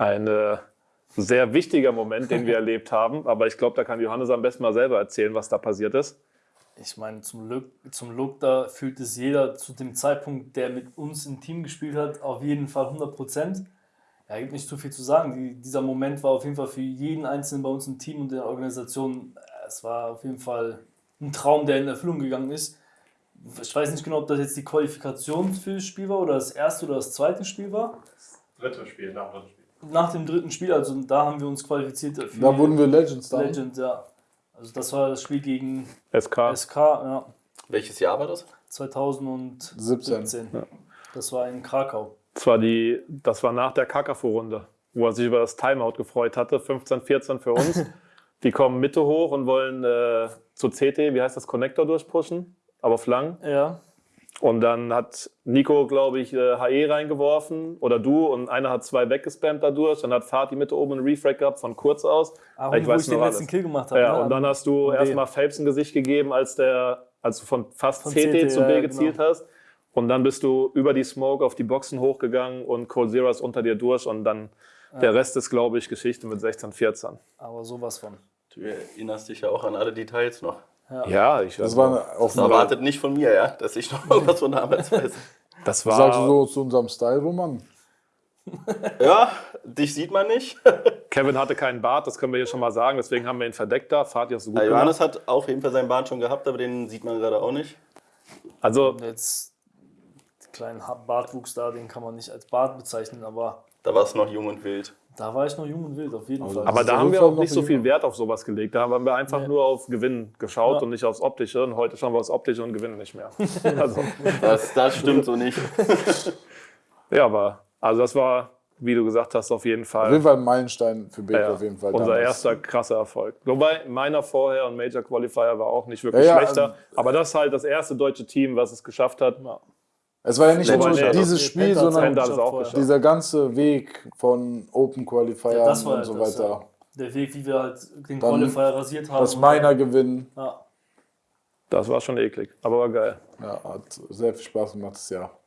Ein äh, sehr wichtiger Moment, den wir erlebt haben. Aber ich glaube, da kann Johannes am besten mal selber erzählen, was da passiert ist. Ich meine, zum, Look, zum Look, da fühlt es jeder zu dem Zeitpunkt, der mit uns im Team gespielt hat, auf jeden Fall 100 Prozent. Ja, gibt nicht zu viel zu sagen. Die, dieser Moment war auf jeden Fall für jeden Einzelnen bei uns im Team und in der Organisation, äh, es war auf jeden Fall ein Traum, der in Erfüllung gegangen ist. Ich weiß nicht genau, ob das jetzt die Qualifikation für das Spiel war oder das erste oder das zweite Spiel war. Dritte Spiel, nach dem. Nach dem dritten Spiel, also da haben wir uns qualifiziert. Für Da wurden wir Legends dann. Legend, ja. Also das war das Spiel gegen SK. SK, ja, Welches Jahr war das? 2017. 17. Das war in Krakau. Das war, die, das war nach der Kakafo-Runde, wo er sich über das Timeout gefreut hatte. 15, 14 für uns. Die kommen Mitte hoch und wollen äh, zu CT, wie heißt das, Connector durchpushen, aber auf lang. Ja, Und dann hat Nico, glaube ich, äh, HE reingeworfen oder du und einer hat zwei weggespammt dadurch. Dann hat Fatih Mitte oben einen Refrag gehabt von kurz aus. aber Ich wo weiß ich den noch letzten alles. Kill gemacht habe. Ja, ne? und dann hast du erstmal Phelps ein Gesicht gegeben, als, der, als du von fast Von CT, CT, zu B ja, gezielt genau. hast. Und dann bist du über die Smoke auf die Boxen hochgegangen und Cold Zero ist unter dir durch. Und dann der Rest ist, glaube ich, Geschichte mit 16, 14. Aber sowas von. Du erinnerst dich ja auch an alle Details noch. Ja, ich Das war auch Das erwartet nicht von mir, ja, dass ich noch irgendwas von damals weiß. das Was sagst du war so zu unserem Style, Roman? Ja, dich sieht man nicht. Kevin hatte keinen Bart, das können wir hier schon mal sagen. Deswegen haben wir ihn verdeckt da. Fatih hast du gut Ja, Johannes gemacht. hat auf jeden Fall seinen Bart schon gehabt, aber den sieht man gerade auch nicht. Also jetzt den kleinen Bartwuchs da, den kann man nicht als Bart bezeichnen, aber Da war es noch jung und wild. Da war ich noch jung und wild, auf jeden Fall. Aber da auf haben wir auch nicht so viel Wert auf sowas gelegt. Da haben wir einfach Nee. nur auf Gewinn geschaut Ja. und nicht aufs Optische. Und heute schauen wir aufs Optische und gewinnen nicht mehr. also, Das, das stimmt so nicht. ja, aber also das war, wie du gesagt hast, auf jeden Auf Fall, jeden Fall ein Meilenstein für Beke, ja, auf jeden Fall. unser damals. erster krasser Erfolg. Wobei meiner Vorher und Major Qualifier war auch nicht wirklich Ja, ja, schlechter. ähm, aber das ist halt das erste deutsche Team, was es geschafft hat. Es war ja nicht nur nee, dieses Spiel, sondern dieser ganze Weg von Open Qualifier Ja, und halt so das, weiter. ja. Der Weg, wie wir halt den Dann Qualifier rasiert haben. Das Miner gewinnen. Ja. Das war schon eklig, aber war geil. Ja, hat sehr viel Spaß gemacht das Jahr.